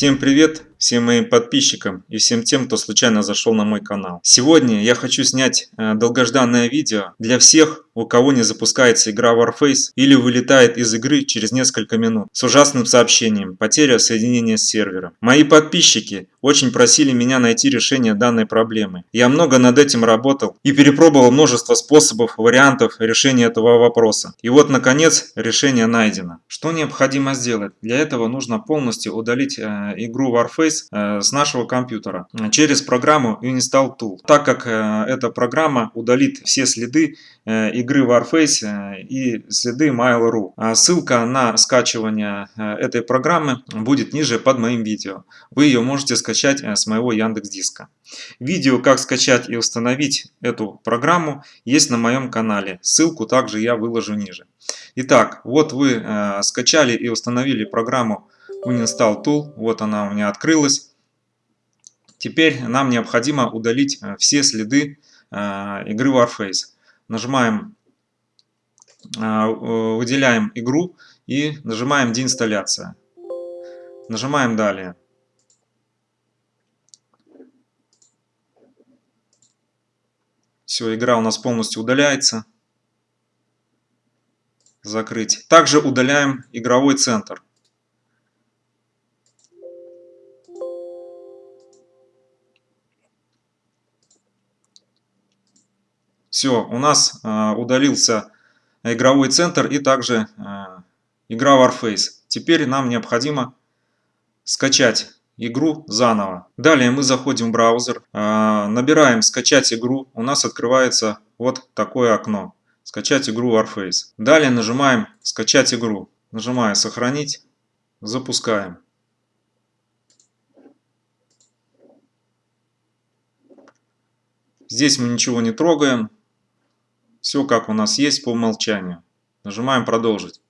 Всем привет! всем моим подписчикам и всем тем, кто случайно зашел на мой канал. Сегодня я хочу снять э, долгожданное видео для всех, у кого не запускается игра Warface или вылетает из игры через несколько минут с ужасным сообщением «Потеря соединения с сервером». Мои подписчики очень просили меня найти решение данной проблемы. Я много над этим работал и перепробовал множество способов, вариантов решения этого вопроса. И вот наконец решение найдено. Что необходимо сделать? Для этого нужно полностью удалить э, игру Warface э, с нашего компьютера через программу Uninstall Tool. Так как э, эта программа удалит все следы э, игры Warface и следы Mail.ru. А ссылка на скачивание этой программы будет ниже под моим видео. Вы ее можете скачать с моего Яндекс Диска. Видео, как скачать и установить эту программу, есть на моем канале. Ссылку также я выложу ниже. Итак, вот вы скачали и установили программу Uninstall Tool, вот она у меня открылась. Теперь нам необходимо удалить э, все следы э, игры Warface. Нажимаем, э, выделяем игру и нажимаем деинсталляция. Нажимаем далее. Все, игра у нас полностью удаляется. Закрыть. Также удаляем игровой центр. Все, у нас э, удалился игровой центр и также э, игра Warface. Теперь нам необходимо скачать игру заново. Далее мы заходим в браузер, э, набираем скачать игру. У нас открывается вот такое окно. Скачать игру Warface. Далее нажимаем скачать игру. Нажимаю сохранить. Запускаем. Здесь мы ничего не трогаем. Все как у нас есть по умолчанию. Нажимаем продолжить.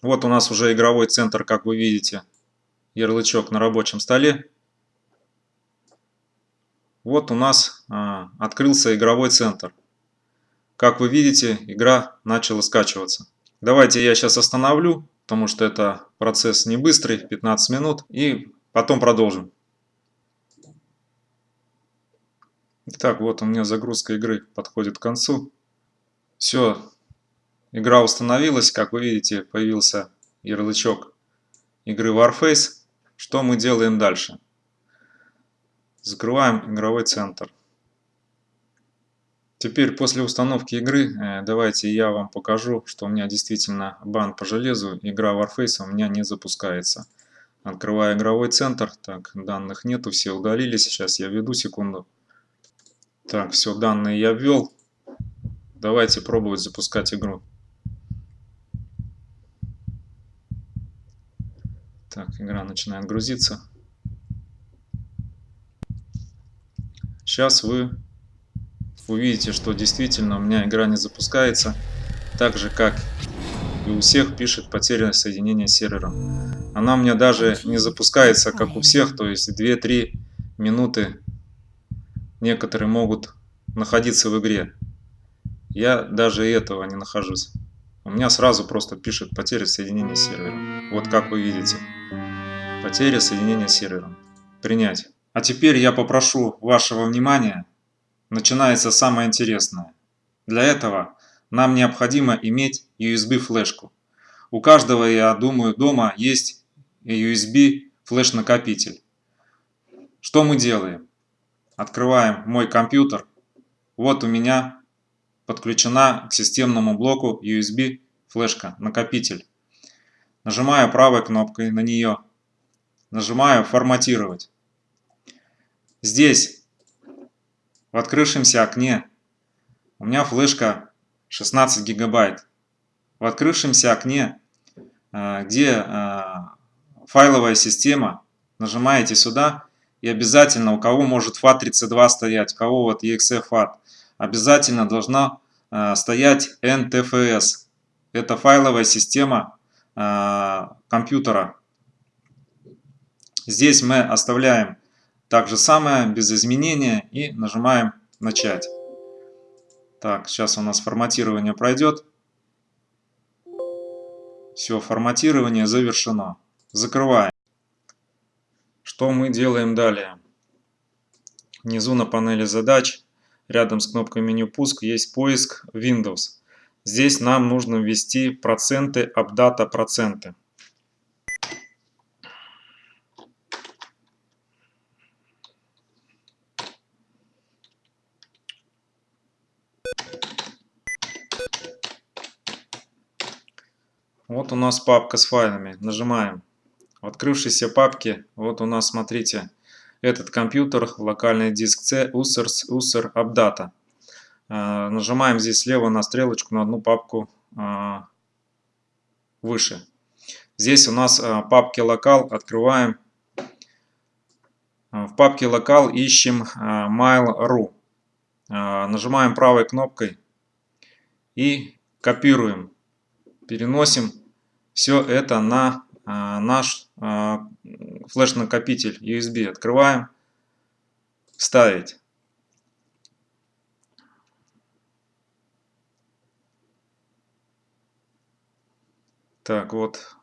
Вот у нас уже игровой центр, как вы видите, ярлычок на рабочем столе. Вот у нас а, открылся игровой центр. Как вы видите, игра начала скачиваться. Давайте я сейчас остановлю, потому что это процесс не быстрый, 15 минут, и потом продолжим. Итак, вот у меня загрузка игры подходит к концу. Все, игра установилась. Как вы видите, появился ярлычок игры Warface. Что мы делаем дальше? Закрываем игровой центр. Теперь после установки игры э, давайте я вам покажу, что у меня действительно бан по железу. Игра Warface у меня не запускается. Открываю игровой центр. Так, данных нету, все удалились. Сейчас я введу секунду. Так, все, данные я ввел. Давайте пробовать запускать игру. Так, игра начинает грузиться. Сейчас вы увидите, что действительно у меня игра не запускается. Так же, как и у всех пишет потеря соединения с сервером. Она у меня даже не запускается, как у всех, то есть 2-3 минуты некоторые могут находиться в игре. Я даже этого не нахожусь. У меня сразу просто пишет потеря соединения с сервером. Вот как вы видите. Потеря соединения с сервером. Принять. А теперь я попрошу вашего внимания. Начинается самое интересное. Для этого нам необходимо иметь USB флешку. У каждого, я думаю, дома есть USB флеш-накопитель. Что мы делаем? Открываем мой компьютер. Вот у меня подключена к системному блоку USB флешка, накопитель. Нажимаю правой кнопкой на нее. Нажимаю «Форматировать». Здесь, в открывшемся окне, у меня флешка 16 гигабайт. В открывшемся окне, э, где э, файловая система, нажимаете сюда и обязательно, у кого может FAT32 стоять, у кого вот EXE FAT, обязательно должна э, стоять NTFS. Это файловая система э, компьютера. Здесь мы оставляем так же самое, без изменения, и нажимаем «Начать». Так, сейчас у нас форматирование пройдет. Все, форматирование завершено. Закрываем. Что мы делаем далее? Внизу на панели задач, рядом с кнопкой меню пуск, есть поиск Windows. Здесь нам нужно ввести проценты, апдата проценты. Вот у нас папка с файлами. Нажимаем. В открывшейся папке, вот у нас, смотрите, этот компьютер, локальный диск C, users, user, updata. Нажимаем здесь слева на стрелочку на одну папку э, выше. Здесь у нас э, папки локал, открываем. В папке локал ищем mail.ru. Нажимаем правой кнопкой и копируем. Переносим все это на наш флеш-накопитель USB. Открываем. Ставить. Так, вот.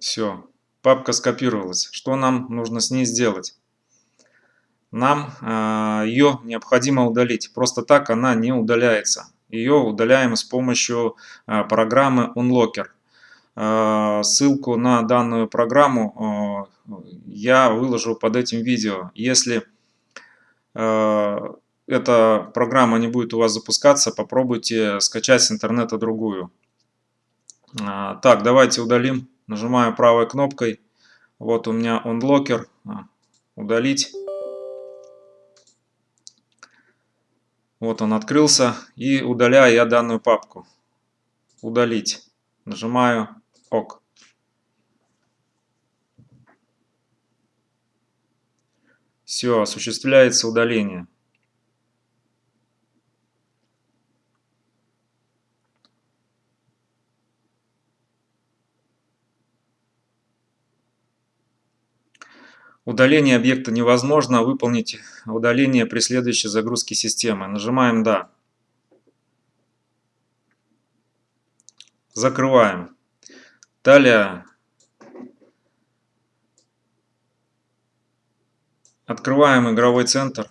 Все. Папка скопировалась. Что нам нужно с ней сделать? Нам э, ее необходимо удалить. Просто так она не удаляется. Ее удаляем с помощью э, программы Unlocker. Э, ссылку на данную программу э, я выложу под этим видео. Если э, эта программа не будет у вас запускаться, попробуйте скачать с интернета другую. Так, давайте удалим. Нажимаю правой кнопкой. Вот у меня онлокер. Удалить. Вот он открылся. И удаляю я данную папку. Удалить. Нажимаю ОК. Все, осуществляется удаление. Удаление объекта невозможно, выполнить удаление при следующей загрузке системы. Нажимаем «Да». Закрываем. Далее открываем игровой центр.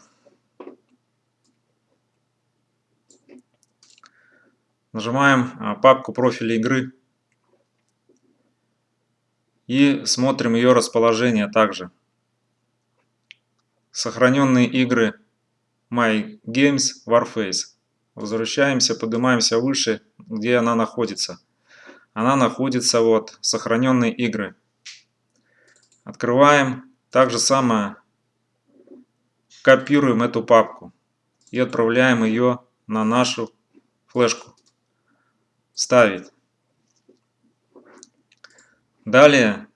Нажимаем а, папку профиля игры и смотрим ее расположение также сохраненные игры My Games Warface. Возвращаемся, поднимаемся выше, где она находится. Она находится вот, сохраненные игры. Открываем. Так же самое копируем эту папку и отправляем ее на нашу флешку. Ставить. Далее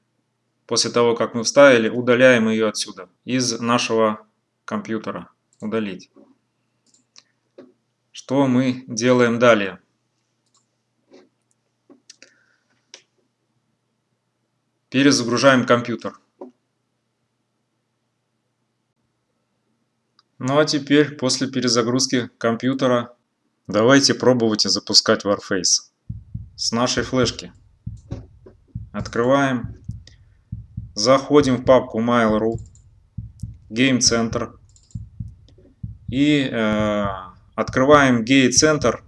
После того, как мы вставили, удаляем ее отсюда, из нашего компьютера. Удалить. Что мы делаем далее? Перезагружаем компьютер. Ну а теперь, после перезагрузки компьютера, давайте пробовать запускать Warface с нашей флешки. Открываем Заходим в папку Mail.ru, Game Center и э, открываем Gate Center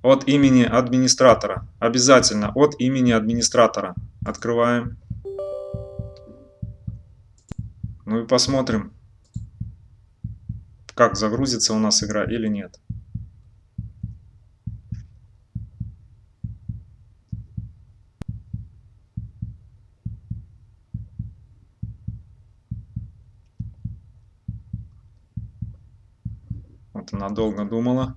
от имени администратора. Обязательно от имени администратора. Открываем. Ну и посмотрим, как загрузится у нас игра или нет. Вот она долго думала.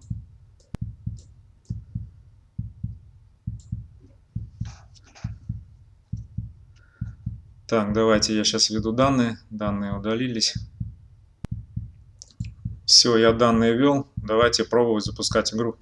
Так, давайте я сейчас введу данные. Данные удалились. Все, я данные ввел. Давайте пробовать запускать игру.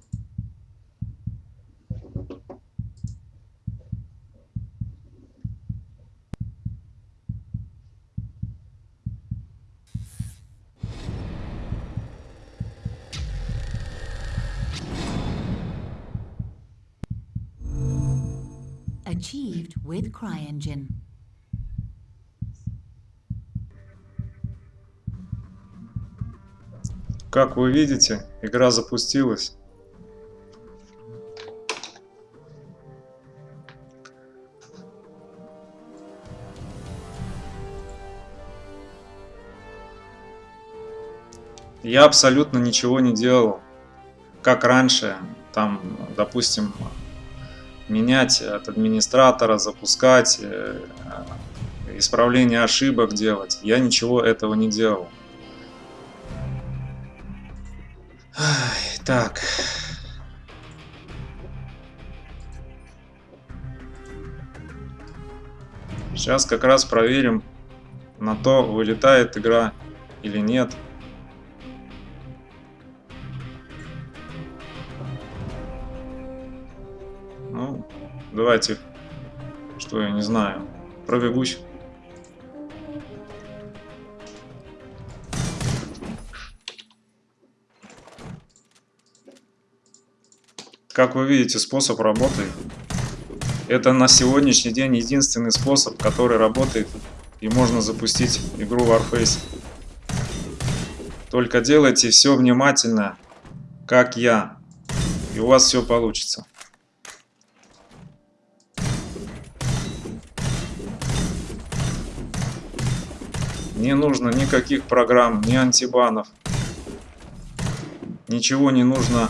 Achieved with CryEngine. Как вы видите, игра запустилась. Я абсолютно ничего не делал, как раньше, там, допустим, менять от администратора, запускать, э, исправление ошибок делать. Я ничего этого не делал. Ай, так. Сейчас как раз проверим на то, вылетает игра или нет. Ну, давайте, что я не знаю, пробегусь. Как вы видите, способ работает. Это на сегодняшний день единственный способ, который работает и можно запустить игру Warface. Только делайте все внимательно, как я, и у вас все получится. Не нужно никаких программ, ни антибанов. Ничего не нужно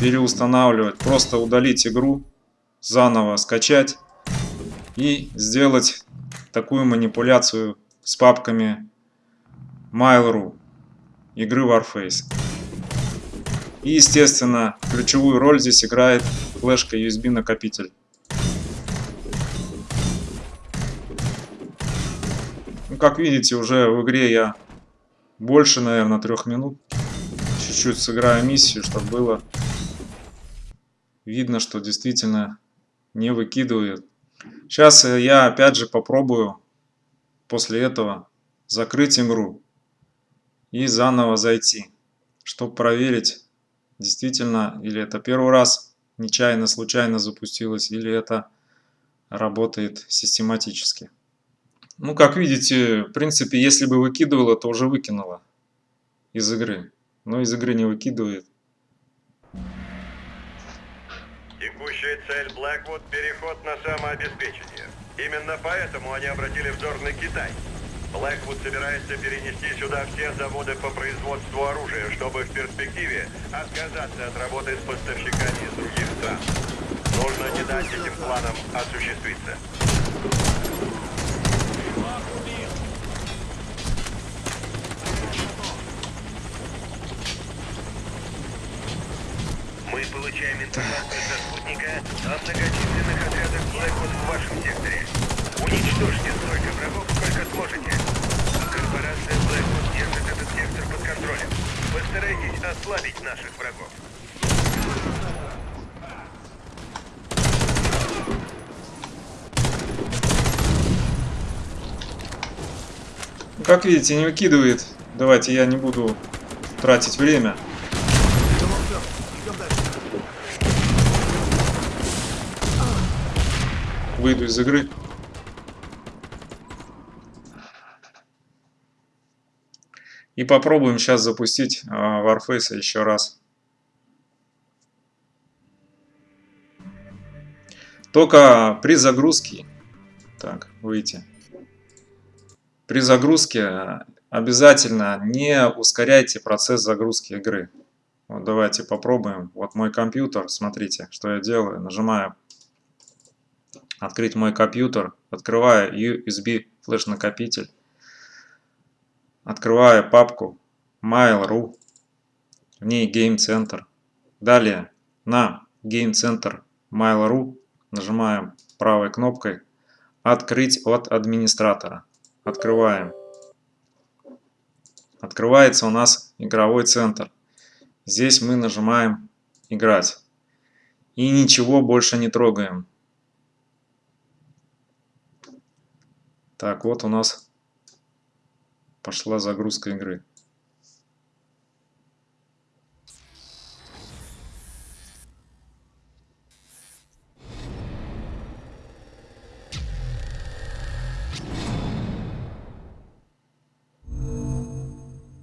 переустанавливать. Просто удалить игру, заново скачать и сделать такую манипуляцию с папками Mail.ru игры Warface. И, естественно, ключевую роль здесь играет флешка USB накопитель. Ну, как видите, уже в игре я больше, наверное, трех минут. Чуть-чуть сыграю миссию, чтобы было видно, что действительно не выкидывает. Сейчас э, я опять же попробую после этого закрыть игру и заново зайти, чтобы проверить, действительно, или это первый раз нечаянно, случайно запустилось, или это работает систематически. Ну, как видите, в принципе, если бы выкидывало, то уже выкинуло из игры. Но из игры не выкидывает. Текущая цель Blackwood – переход на самообеспечение. Именно поэтому они обратили взор на Китай. Blackwood собирается перенести сюда все заводы по производству оружия, чтобы в перспективе отказаться от работы с поставщиками из других стран. Нужно не дать этим планам осуществиться. Мы получаем информацию со спутника о многочисленных отрядах Blackwood в вашем секторе. Уничтожьте столько врагов, сколько сможете. Корпорация Blackwood держит этот сектор под контролем. Постарайтесь ослабить наших врагов. Как видите, не выкидывает. Давайте я не буду тратить время. Выйду из игры. И попробуем сейчас запустить э, Warface еще раз. Только при загрузке, так, выйти. При загрузке обязательно не ускоряйте процесс загрузки игры. Вот давайте попробуем. Вот мой компьютер, смотрите, что я делаю. Нажимаю открыть мой компьютер, открываю USB флеш накопитель, открываю папку Mail.ru, в ней Game Center. Далее на Game Center Mail.ru нажимаем правой кнопкой «Открыть от администратора». Открываем. Открывается у нас игровой центр. Здесь мы нажимаем «Играть». И ничего больше не трогаем. Так, вот у нас пошла загрузка игры.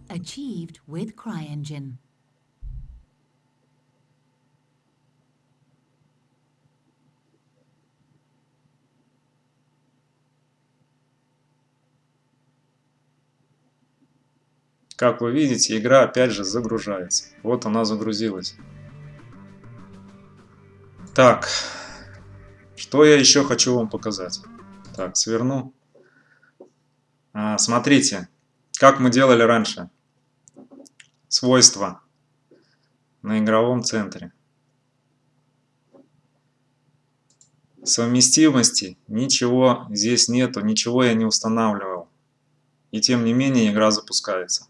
Achieved with CryEngine. Как вы видите, игра опять же загружается. Вот она загрузилась. Так, что я еще хочу вам показать? Так, сверну. А, смотрите, как мы делали раньше. Свойства на игровом центре. Совместимости ничего здесь нету, ничего я не устанавливал. И тем не менее игра запускается.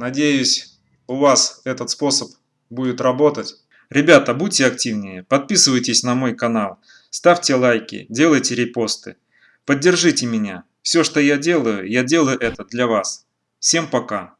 Надеюсь, у вас этот способ будет работать. Ребята, будьте активнее, подписывайтесь на мой канал, ставьте лайки, делайте репосты. Поддержите меня. Все, что я делаю, я делаю это для вас. Всем пока.